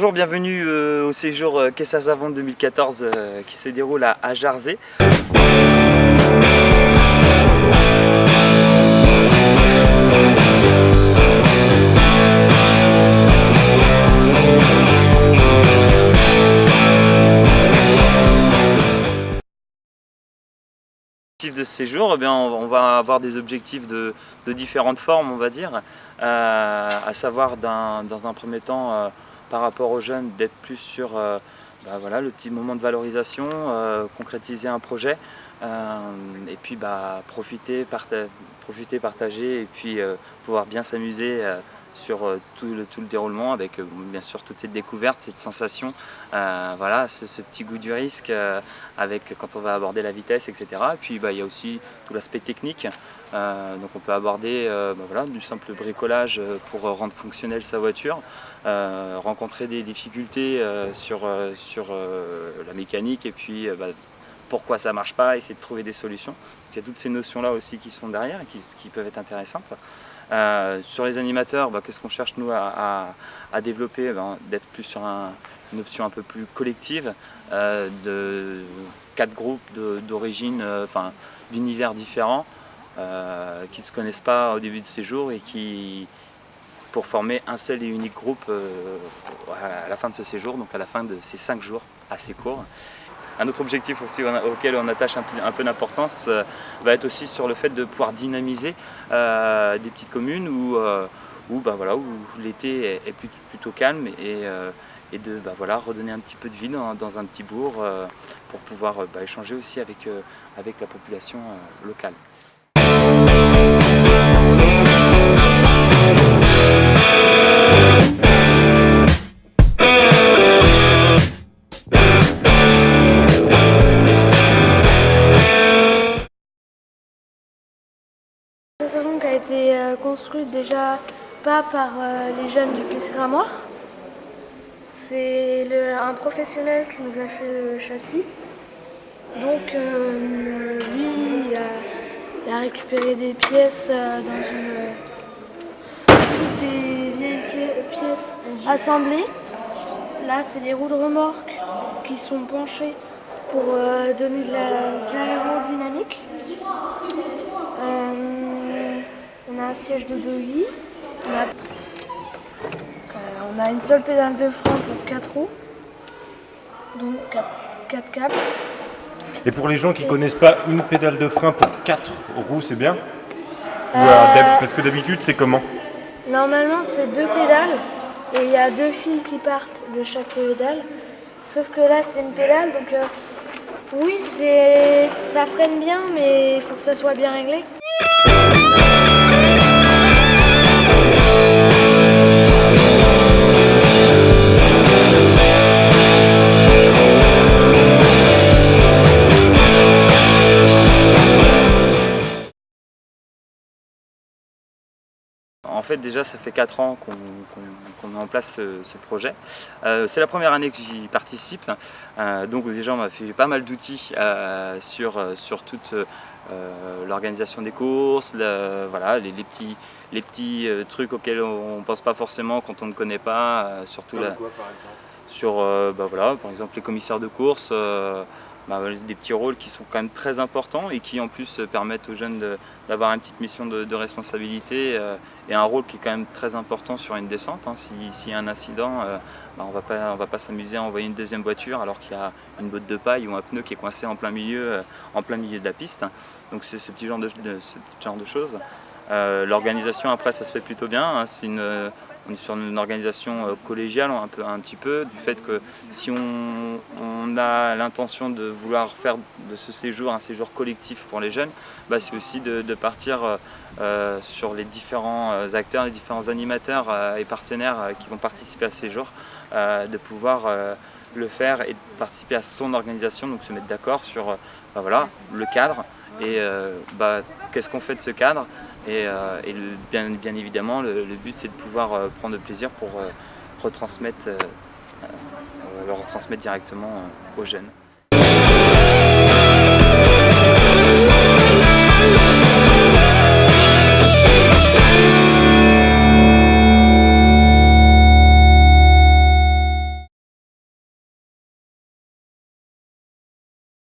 Bonjour, bienvenue euh, au séjour euh, Kessa Savon 2014 euh, qui se déroule à, à Jarzé. de ce séjour, eh bien, on va avoir des objectifs de, différentes formes, on va dire, à savoir dans un premier temps par rapport aux jeunes d'être plus sur euh, bah, voilà, le petit moment de valorisation, euh, concrétiser un projet euh, et puis bah, profiter, profiter, partager et puis pouvoir bien s'amuser sur tout le, tout, le, déroulement avec bien sûr toutes ces découvertes, cette sensation, voilà, ce, petit goût du risque avec quand on va aborder la vitesse, etc. Et puis bah, il y a aussi tout l'aspect technique, donc on peut aborder bah, voilà, du simple bricolage pour rendre fonctionnelle sa voiture, euh, rencontrer des difficultés euh, sur, euh, sur la mécanique et puis bah, pourquoi ça marche pas, essayer de trouver des solutions. il y a toutes ces notions-là aussi qui sont derrière et qui, peuvent être intéressantes. Sur les animateurs, bah, qu'est-ce qu'on cherche nous à, développer ben, D'être plus sur une option un peu plus collective, de quatre groupes d'origine, enfin d'univers différents, qui ne se connaissent pas au début de séjour et qui, pour former un seul et unique groupe euh, à la fin de ce séjour, donc à la fin de ces cinq jours assez courts. Un autre objectif auquel on attache un peu, d'importance euh, va être aussi sur le fait de pouvoir dynamiser euh, des petites communes où, où, bah l'été est, plutôt calme et, de bah redonner un petit peu de vie dans, un petit bourg pour pouvoir bah, échanger aussi avec la population locale. Euh, construite déjà pas par euh, les jeunes du PC Gramoire. C'est un professionnel qui nous a fait le châssis. Donc euh, lui, il a, récupéré des pièces dans une... des vieilles pièces assemblées. Là, c'est les roues de remorque qui sont penchées pour donner de l'aérodynamique un siège de buggy. Euh, on a, une seule pédale de frein pour 4 roues. Donc 4, câbles. Et pour les gens qui ne connaissent pas, une pédale de frein pour 4 roues, c'est bien? Euh, Parce que d'habitude, c'est comment? Normalement, c'est deux pédales et il y a deux fils qui partent de chaque pédale. Sauf que là, c'est une pédale, donc euh, oui, ça freine bien, mais il faut que ça soit bien réglé. En fait déjà ça fait 4 ans qu'on met en place ce, projet. Euh, c'est la première année que j'y participe, euh, donc déjà on m'a fait pas mal d'outils euh, sur, sur toute l'organisation des courses, voilà, les, petits, les petits trucs auxquels on ne pense pas forcément quand on ne connaît pas. surtout quoi par exemple? Sur bah, voilà, par exemple les commissaires de course, bah, des petits rôles qui sont quand même très importants et qui en plus euh, permettent aux jeunes d'avoir une petite mission de, responsabilité euh, et un rôle qui est quand même très important sur une descente. Hein. S'il y a un incident, euh, bah, on ne va pas s'amuser à envoyer une deuxième voiture alors qu'il y a une botte de paille ou un pneu qui est coincé en plein milieu, en plein milieu de la piste. Donc c'est ce, petit genre de, ce genre de choses. L'organisation après ça se fait plutôt bien, hein. c'est une on est sur une organisation euh, collégiale un, peu, un petit peu, du fait que si on, a l'intention de vouloir faire de ce séjour un séjour collectif pour les jeunes, bah, c'est aussi de, partir euh, euh, sur les différents acteurs, les différents animateurs et partenaires qui vont participer à ce séjour, de pouvoir le faire et de participer à son organisation, donc se mettre d'accord sur bah, voilà, le cadre et bah, qu'est-ce qu'on fait de ce cadre et, euh, bien, évidemment, le, but c'est de pouvoir euh, prendre plaisir pour euh, retransmettre, le retransmettre directement aux jeunes.